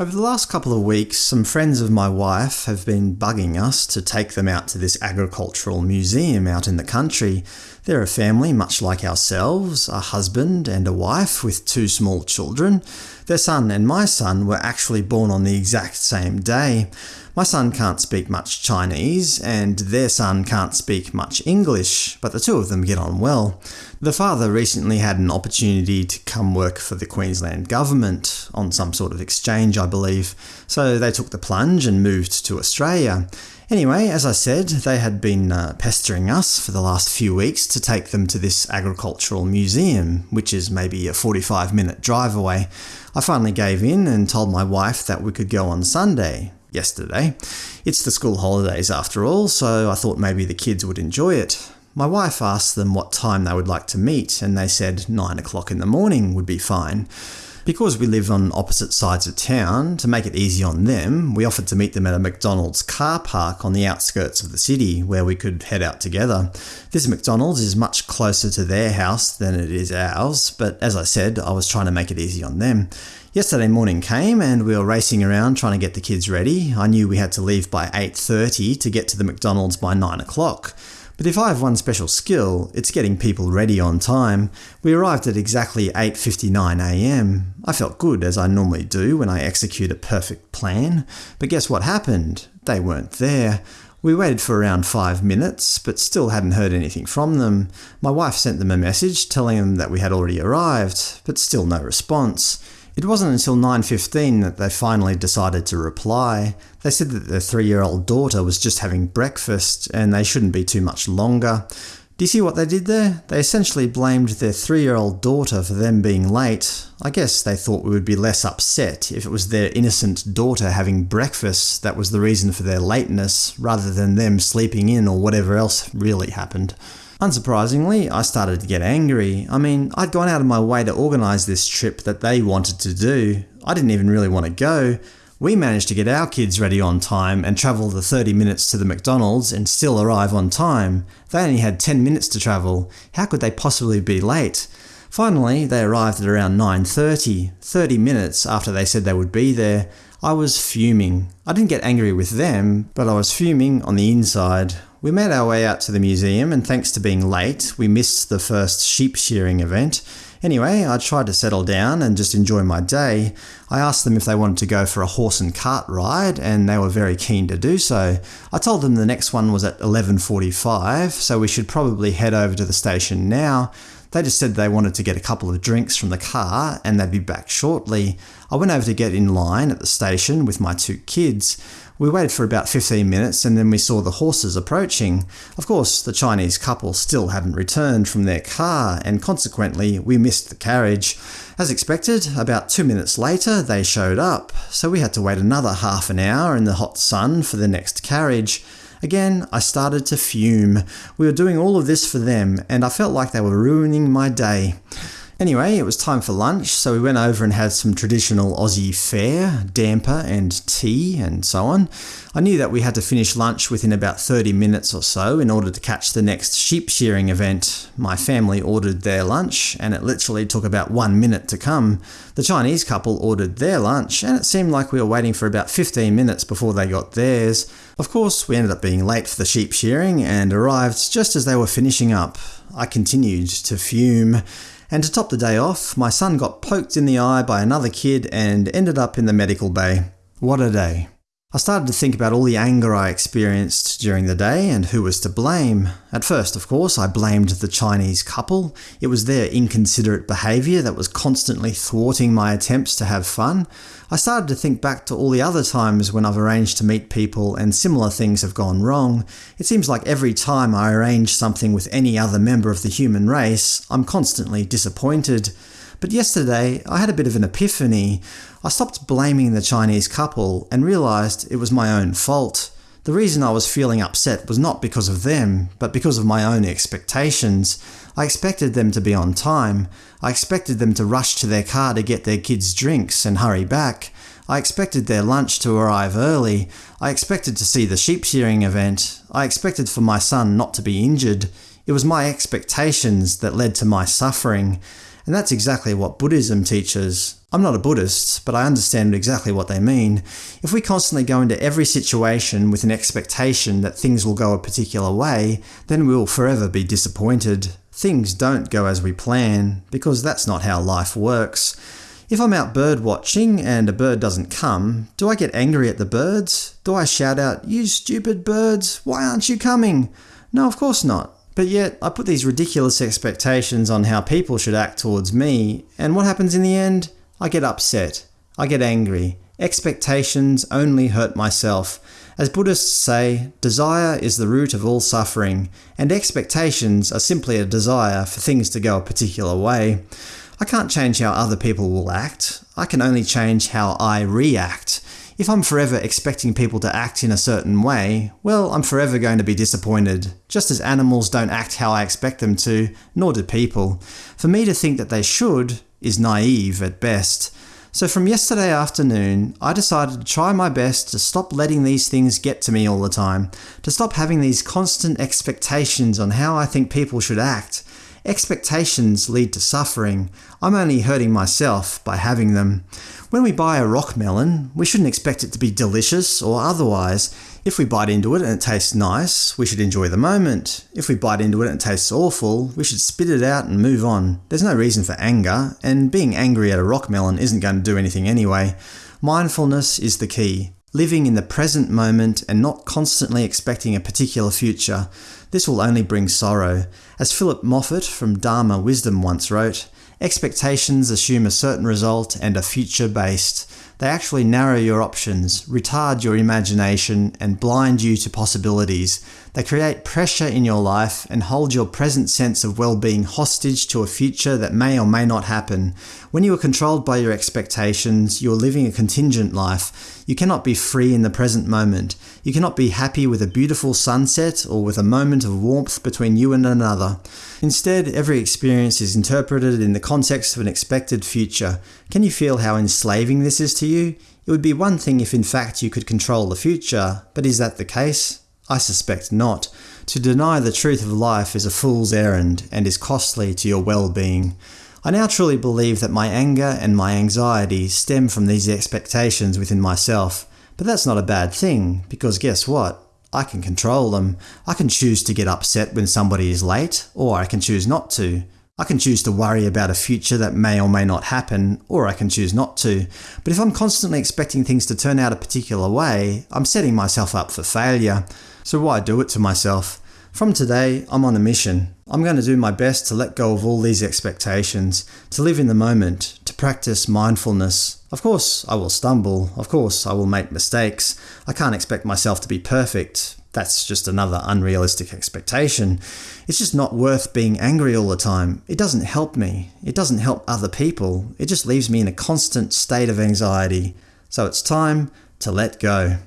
Over the last couple of weeks, some friends of my wife have been bugging us to take them out to this agricultural museum out in the country. They're a family much like ourselves, a husband and a wife with two small children. Their son and my son were actually born on the exact same day. My son can't speak much Chinese, and their son can't speak much English, but the two of them get on well. The father recently had an opportunity to come work for the Queensland government, on some sort of exchange I believe, so they took the plunge and moved to Australia. Anyway, as I said, they had been uh, pestering us for the last few weeks to take them to this agricultural museum, which is maybe a 45 minute drive away. I finally gave in and told my wife that we could go on Sunday, yesterday. It's the school holidays after all, so I thought maybe the kids would enjoy it. My wife asked them what time they would like to meet, and they said 9 o'clock in the morning would be fine. Because we live on opposite sides of town, to make it easy on them, we offered to meet them at a McDonald's car park on the outskirts of the city, where we could head out together. This McDonald's is much closer to their house than it is ours, but as I said, I was trying to make it easy on them. Yesterday morning came and we were racing around trying to get the kids ready. I knew we had to leave by 8.30 to get to the McDonald's by 9 o'clock. But if I have one special skill, it's getting people ready on time. We arrived at exactly 8.59am. I felt good, as I normally do when I execute a perfect plan. But guess what happened? They weren't there. We waited for around five minutes, but still hadn't heard anything from them. My wife sent them a message telling them that we had already arrived, but still no response. It wasn't until 9.15 that they finally decided to reply. They said that their three-year-old daughter was just having breakfast, and they shouldn't be too much longer. Do you see what they did there? They essentially blamed their three-year-old daughter for them being late. I guess they thought we would be less upset if it was their innocent daughter having breakfast that was the reason for their lateness, rather than them sleeping in or whatever else really happened. Unsurprisingly, I started to get angry. I mean, I'd gone out of my way to organise this trip that they wanted to do. I didn't even really want to go. We managed to get our kids ready on time and travel the 30 minutes to the McDonald's and still arrive on time. They only had 10 minutes to travel. How could they possibly be late? Finally, they arrived at around 9.30, 30 minutes after they said they would be there. I was fuming. I didn't get angry with them, but I was fuming on the inside. We made our way out to the museum, and thanks to being late, we missed the first sheep shearing event. Anyway, I tried to settle down and just enjoy my day. I asked them if they wanted to go for a horse and cart ride, and they were very keen to do so. I told them the next one was at 11.45, so we should probably head over to the station now. They just said they wanted to get a couple of drinks from the car and they'd be back shortly. I went over to get in line at the station with my two kids. We waited for about 15 minutes and then we saw the horses approaching. Of course, the Chinese couple still hadn't returned from their car, and consequently we missed the carriage. As expected, about two minutes later they showed up, so we had to wait another half an hour in the hot sun for the next carriage. Again, I started to fume. We were doing all of this for them, and I felt like they were ruining my day. Anyway, it was time for lunch, so we went over and had some traditional Aussie fare, damper and tea and so on. I knew that we had to finish lunch within about 30 minutes or so in order to catch the next sheep shearing event. My family ordered their lunch, and it literally took about one minute to come. The Chinese couple ordered their lunch, and it seemed like we were waiting for about 15 minutes before they got theirs. Of course, we ended up being late for the sheep shearing and arrived just as they were finishing up. I continued to fume. And to top the day off, my son got poked in the eye by another kid and ended up in the medical bay. What a day. I started to think about all the anger I experienced during the day and who was to blame. At first, of course, I blamed the Chinese couple. It was their inconsiderate behaviour that was constantly thwarting my attempts to have fun. I started to think back to all the other times when I've arranged to meet people and similar things have gone wrong. It seems like every time I arrange something with any other member of the human race, I'm constantly disappointed. But yesterday, I had a bit of an epiphany. I stopped blaming the Chinese couple and realised it was my own fault. The reason I was feeling upset was not because of them, but because of my own expectations. I expected them to be on time. I expected them to rush to their car to get their kids drinks and hurry back. I expected their lunch to arrive early. I expected to see the sheep shearing event. I expected for my son not to be injured. It was my expectations that led to my suffering. And that's exactly what Buddhism teaches. I'm not a Buddhist, but I understand exactly what they mean. If we constantly go into every situation with an expectation that things will go a particular way, then we will forever be disappointed. Things don't go as we plan, because that's not how life works. If I'm out bird watching and a bird doesn't come, do I get angry at the birds? Do I shout out, you stupid birds, why aren't you coming? No, of course not. But yet, I put these ridiculous expectations on how people should act towards me, and what happens in the end? I get upset. I get angry. Expectations only hurt myself. As Buddhists say, desire is the root of all suffering, and expectations are simply a desire for things to go a particular way. I can't change how other people will act. I can only change how I react. If I'm forever expecting people to act in a certain way, well, I'm forever going to be disappointed, just as animals don't act how I expect them to, nor do people. For me to think that they should is naive at best. So from yesterday afternoon, I decided to try my best to stop letting these things get to me all the time, to stop having these constant expectations on how I think people should act. Expectations lead to suffering. I'm only hurting myself by having them. When we buy a rock melon, we shouldn't expect it to be delicious or otherwise. If we bite into it and it tastes nice, we should enjoy the moment. If we bite into it and it tastes awful, we should spit it out and move on. There's no reason for anger, and being angry at a rock melon isn't going to do anything anyway. Mindfulness is the key. Living in the present moment and not constantly expecting a particular future. This will only bring sorrow. As Phillip Moffitt from Dharma Wisdom once wrote, Expectations assume a certain result and are future-based. They actually narrow your options, retard your imagination, and blind you to possibilities. They create pressure in your life and hold your present sense of well-being hostage to a future that may or may not happen. When you are controlled by your expectations, you are living a contingent life. You cannot be free in the present moment. You cannot be happy with a beautiful sunset or with a moment of warmth between you and another. Instead, every experience is interpreted in the context of an expected future. Can you feel how enslaving this is to you? It would be one thing if in fact you could control the future, but is that the case? I suspect not. To deny the truth of life is a fool's errand, and is costly to your well-being. I now truly believe that my anger and my anxiety stem from these expectations within myself. But that's not a bad thing, because guess what? I can control them. I can choose to get upset when somebody is late, or I can choose not to. I can choose to worry about a future that may or may not happen, or I can choose not to. But if I'm constantly expecting things to turn out a particular way, I'm setting myself up for failure. So why do it to myself? From today, I'm on a mission. I'm going to do my best to let go of all these expectations, to live in the moment, practice mindfulness. Of course, I will stumble. Of course, I will make mistakes. I can't expect myself to be perfect. That's just another unrealistic expectation. It's just not worth being angry all the time. It doesn't help me. It doesn't help other people. It just leaves me in a constant state of anxiety. So it's time to let go.